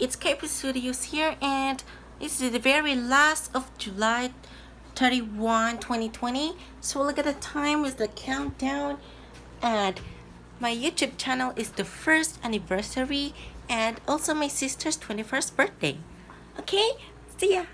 it's KP Studios here and this is the very last of July 31 2020 so look at the time with the countdown. And my YouTube channel is the first anniversary and also my sister's 21st birthday. Okay see ya.